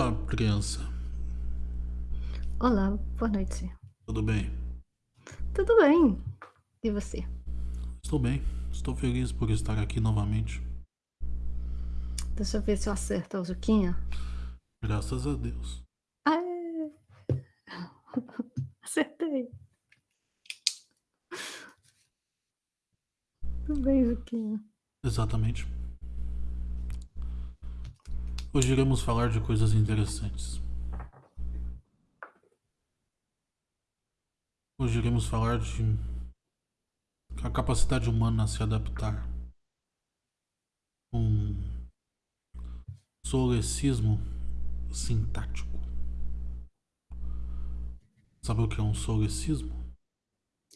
Olá, criança. Olá, boa noite. Tudo bem? Tudo bem. E você? Estou bem. Estou feliz por estar aqui novamente. Deixa eu ver se eu acerto a Juquinha. Graças a Deus. Aê! Acertei. Tudo bem, Juquinha. Exatamente. Hoje iremos falar de coisas interessantes. Hoje iremos falar de a capacidade humana a se adaptar. Um solecismo sintático. Sabe o que é um solecismo?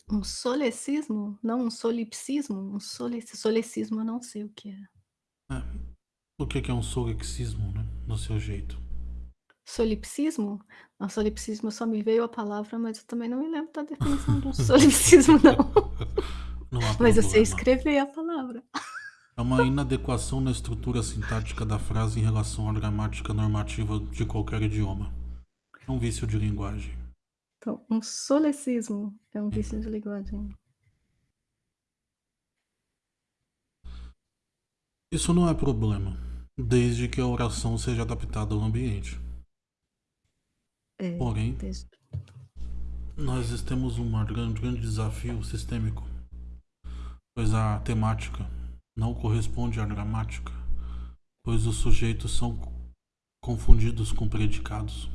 Um solecismo? Não um solipsismo? Um sole solecismo eu não sei o que é. É. O que é um solipsismo, né? No seu jeito. Solipsismo? Não, solipsismo só me veio a palavra, mas eu também não me lembro da definição do solipsismo não. Não Mas eu sei escrever a palavra. É uma inadequação na estrutura sintática da frase em relação à gramática normativa de qualquer idioma. É um vício de linguagem. Então, um solecismo é um vício de linguagem. Isso não é problema, desde que a oração seja adaptada ao ambiente. É, Porém, desde nós temos um grande, grande desafio sistêmico, pois a temática não corresponde à gramática, pois os sujeitos são confundidos com predicados.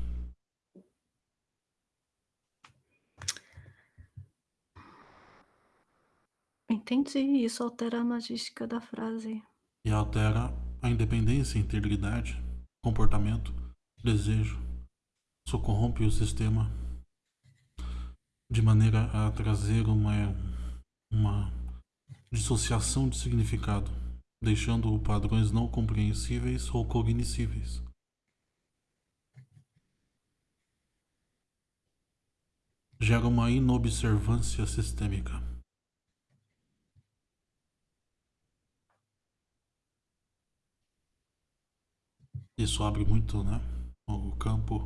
Entendi, isso altera a magística da frase. E altera a independência, integridade, comportamento, desejo. Isso corrompe o sistema de maneira a trazer uma, uma dissociação de significado, deixando padrões não compreensíveis ou cognoscíveis. Gera uma inobservância sistêmica. Isso abre muito né, o campo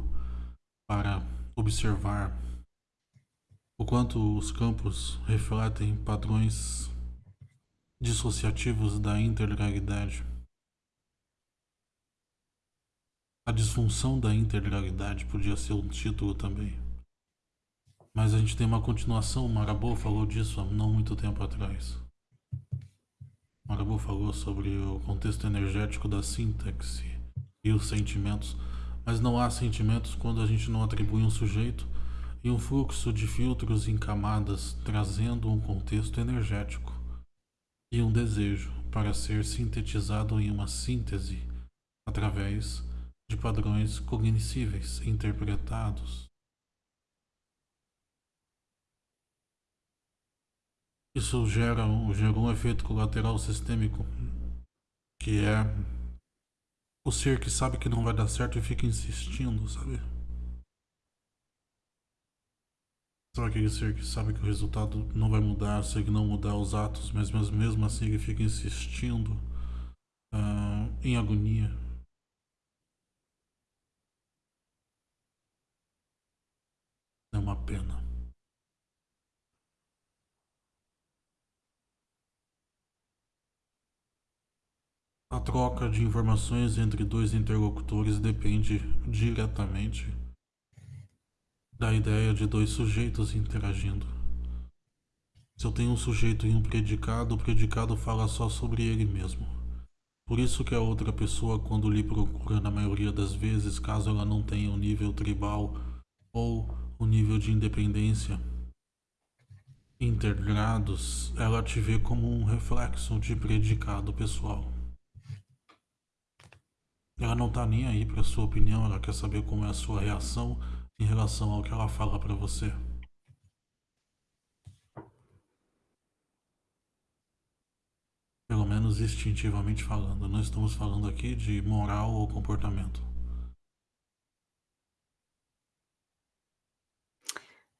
para observar o quanto os campos refletem padrões dissociativos da integralidade. A disfunção da integralidade podia ser um título também. Mas a gente tem uma continuação, Marabô falou disso há não muito tempo atrás. Marabô falou sobre o contexto energético da sintaxe e os sentimentos, mas não há sentimentos quando a gente não atribui um sujeito e um fluxo de filtros em camadas trazendo um contexto energético e um desejo para ser sintetizado em uma síntese através de padrões cognoscíveis interpretados. Isso gera gera um efeito colateral sistêmico que é o ser que sabe que não vai dar certo e fica insistindo, sabe? Sabe aquele ser que sabe que o resultado não vai mudar se ele não mudar os atos, mas mesmo assim ele fica insistindo uh, em agonia? É uma pena. A troca de informações entre dois interlocutores depende diretamente da ideia de dois sujeitos interagindo. Se eu tenho um sujeito e um predicado, o predicado fala só sobre ele mesmo. Por isso que a outra pessoa, quando lhe procura na maioria das vezes, caso ela não tenha o um nível tribal ou o um nível de independência integrados, ela te vê como um reflexo de predicado pessoal. Ela não tá nem aí pra sua opinião, ela quer saber como é a sua reação em relação ao que ela fala pra você. Pelo menos instintivamente falando, não estamos falando aqui de moral ou comportamento.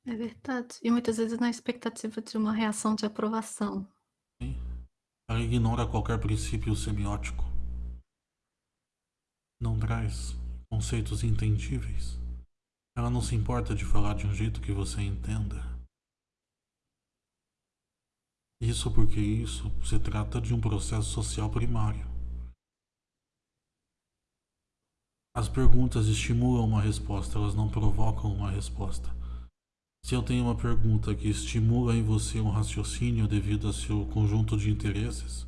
É verdade. E muitas vezes na expectativa de uma reação de aprovação. Sim. Ela ignora qualquer princípio semiótico não traz conceitos entendíveis. Ela não se importa de falar de um jeito que você entenda. Isso porque isso se trata de um processo social primário. As perguntas estimulam uma resposta, elas não provocam uma resposta. Se eu tenho uma pergunta que estimula em você um raciocínio devido a seu conjunto de interesses,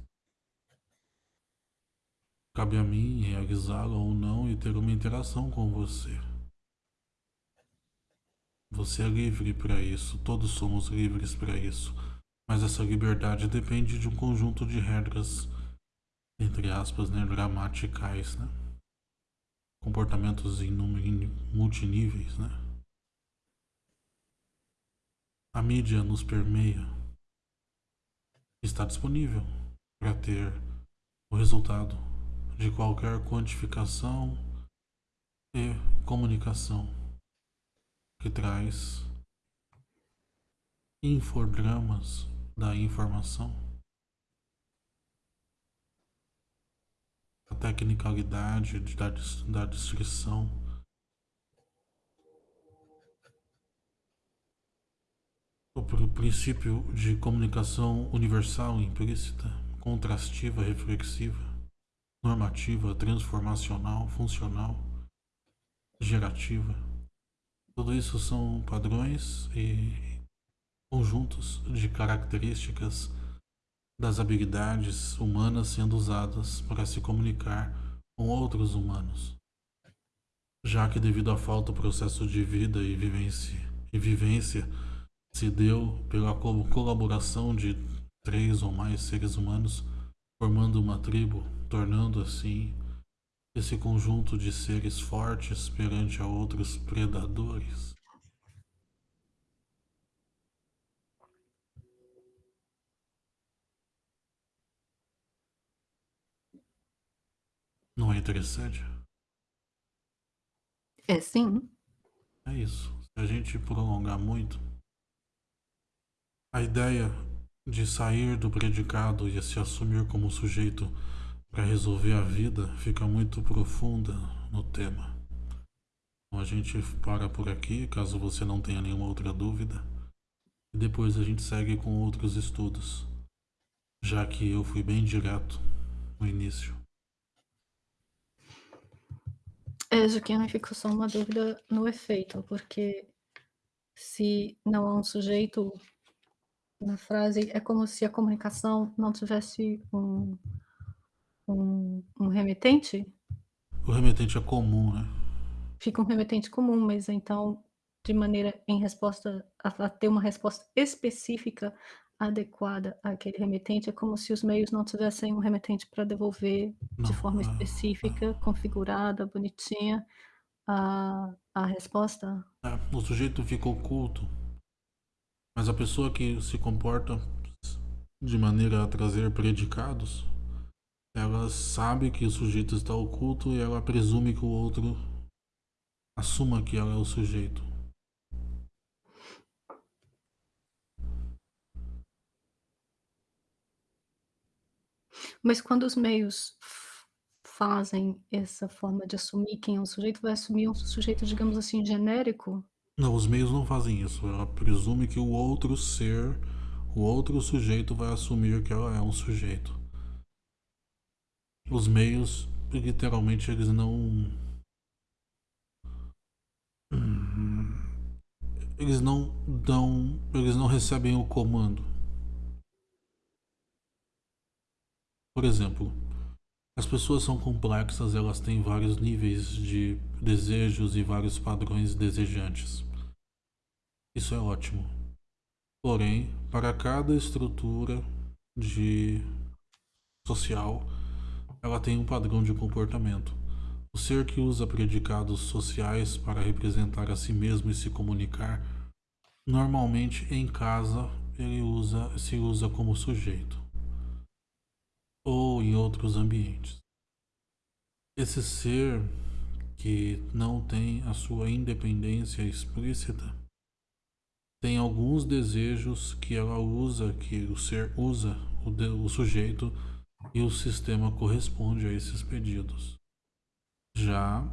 cabe a mim realizá-la ou não e ter uma interação com você. Você é livre para isso, todos somos livres para isso, mas essa liberdade depende de um conjunto de regras, entre aspas, né, gramaticais, né? comportamentos em, multiníveis, né? A mídia nos permeia. Está disponível para ter o resultado de qualquer quantificação e comunicação que traz infogramas da informação. a tecnicalidade da, da descrição. O princípio de comunicação universal implícita, contrastiva, reflexiva, normativa, transformacional, funcional, gerativa. Tudo isso são padrões e conjuntos de características das habilidades humanas sendo usadas para se comunicar com outros humanos, já que devido à falta do processo de vida e vivência, e vivência se deu pela colaboração de três ou mais seres humanos formando uma tribo, tornando assim esse conjunto de seres fortes perante a outros predadores. Não é interessante? É sim. É isso. Se a gente prolongar muito, a ideia de sair do predicado e se assumir como sujeito para resolver a vida fica muito profunda no tema. Então a gente para por aqui, caso você não tenha nenhuma outra dúvida, e depois a gente segue com outros estudos, já que eu fui bem direto no início. É, Juquinha ficou só uma dúvida no efeito, porque se não há um sujeito na frase, é como se a comunicação não tivesse um, um, um remetente? O remetente é comum, né? Fica um remetente comum, mas então, de maneira em resposta, a, a ter uma resposta específica adequada àquele remetente, é como se os meios não tivessem um remetente para devolver Não, de forma ah, específica, configurada, bonitinha, a, a resposta. é, o sujeito fica oculto, mas a pessoa que se comporta de maneira a trazer predicados, ela sabe que o sujeito está oculto e ela presume que o outro assuma que ela é o sujeito. Mas quando os meios fazem essa forma de assumir quem é o sujeito, vai assumir um sujeito, digamos assim, genérico? Não, os meios não fazem isso. Ela presume que o outro ser, o outro sujeito vai assumir que ela é um sujeito. Os meios, literalmente, eles não. Eles não dão. Eles não recebem o comando. Por exemplo, as pessoas são complexas, elas têm vários níveis de desejos e vários padrões desejantes. Isso é ótimo. Porém, para cada estrutura de social, ela tem um padrão de comportamento. O ser que usa predicados sociais para representar a si mesmo e se comunicar, normalmente em casa ele usa, se usa como sujeito ou em outros ambientes. Esse ser que não tem a sua independência explícita tem alguns desejos que ela usa, que o ser usa, o, de, o sujeito, e o sistema corresponde a esses pedidos. Já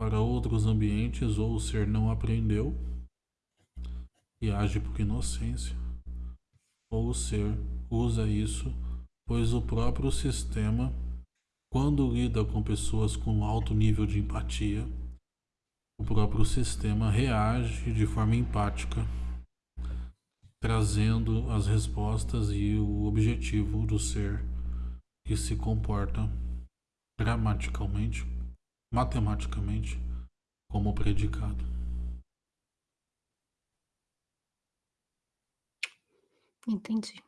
para outros ambientes ou o ser não aprendeu e age por inocência, ou o ser usa isso pois o próprio sistema, quando lida com pessoas com alto nível de empatia, o próprio sistema reage de forma empática, trazendo as respostas e o objetivo do ser que se comporta gramaticalmente, matematicamente, como predicado. Entendi.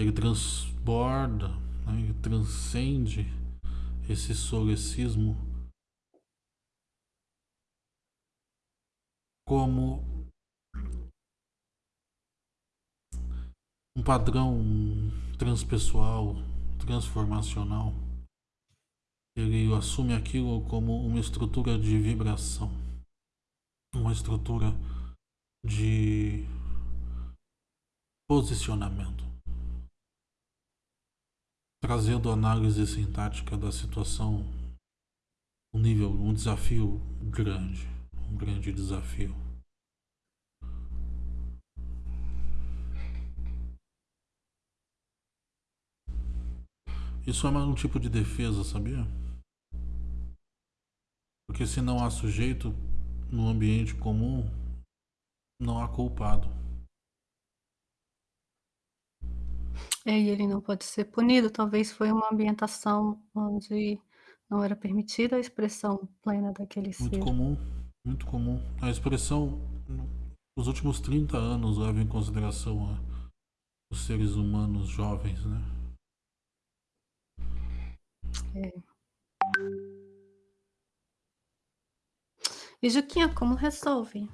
Ele transborda, né, ele transcende esse solecismo como um padrão transpessoal, transformacional. Ele assume aquilo como uma estrutura de vibração, uma estrutura de posicionamento, trazendo análise sintática da situação, um nível, um desafio grande, um grande desafio. Isso é um tipo de defesa, sabia? Porque se não há sujeito no ambiente comum, não há culpado. É, e ele não pode ser punido, talvez foi uma ambientação onde não era permitida a expressão plena daquele Muito ser. comum, muito comum. A expressão, nos últimos 30 anos, leva em consideração a, os seres humanos jovens, né? É. E Juquinha, como resolve?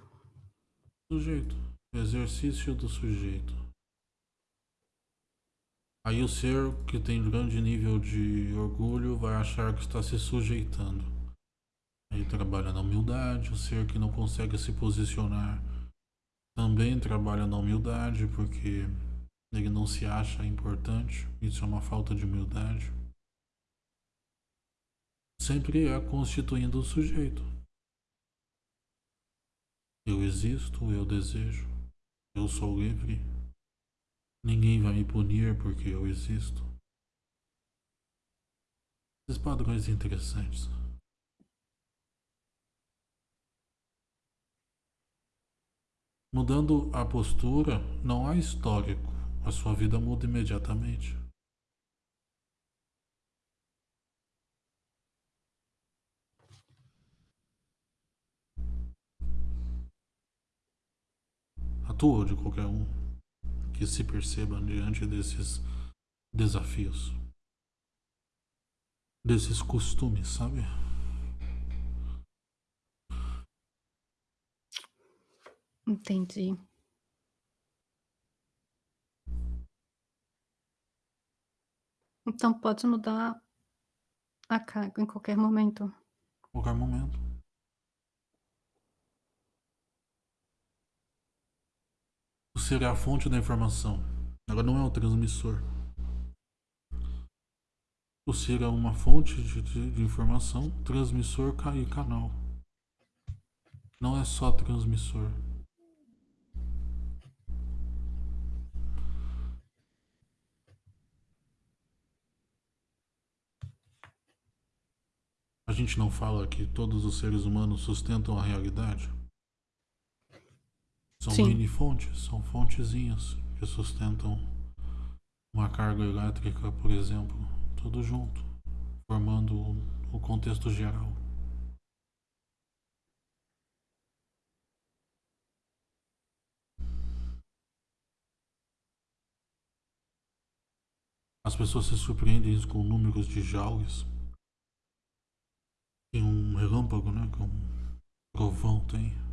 Sujeito, exercício do sujeito. Aí o ser que tem grande nível de orgulho vai achar que está se sujeitando. Aí trabalha na humildade, o ser que não consegue se posicionar também trabalha na humildade, porque ele não se acha importante, isso é uma falta de humildade. Sempre é constituindo o sujeito. Eu existo, eu desejo, eu sou livre. Ninguém vai me punir porque eu existo. Esses padrões interessantes. Mudando a postura, não há histórico. A sua vida muda imediatamente. A tua ou de qualquer um que se percebam diante desses desafios, desses costumes, sabe? Entendi. Então pode mudar a carga em qualquer momento. Qualquer momento. O ser é a fonte da informação. Agora não é o transmissor. O ser é uma fonte de, de, de informação, transmissor e canal. Não é só transmissor. A gente não fala que todos os seres humanos sustentam a realidade? São Sim. mini fontes, são fontezinhas que sustentam uma carga elétrica, por exemplo, tudo junto, formando o contexto geral. As pessoas se surpreendem com números de joules que um relâmpago, né, que um trovão tem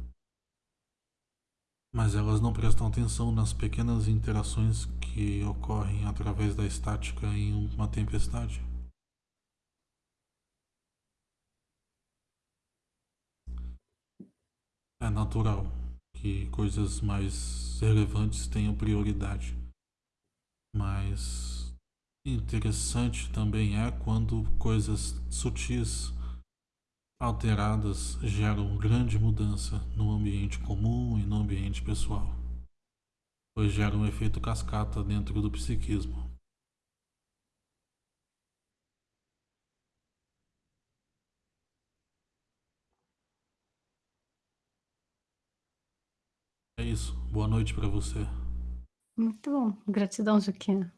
mas elas não prestam atenção nas pequenas interações que ocorrem através da estática em uma tempestade. É natural que coisas mais relevantes tenham prioridade, mas interessante também é quando coisas sutis alteradas geram grande mudança no ambiente comum e no ambiente pessoal, pois geram um efeito cascata dentro do psiquismo. É isso. Boa noite para você. Muito bom. Gratidão, Juquinha.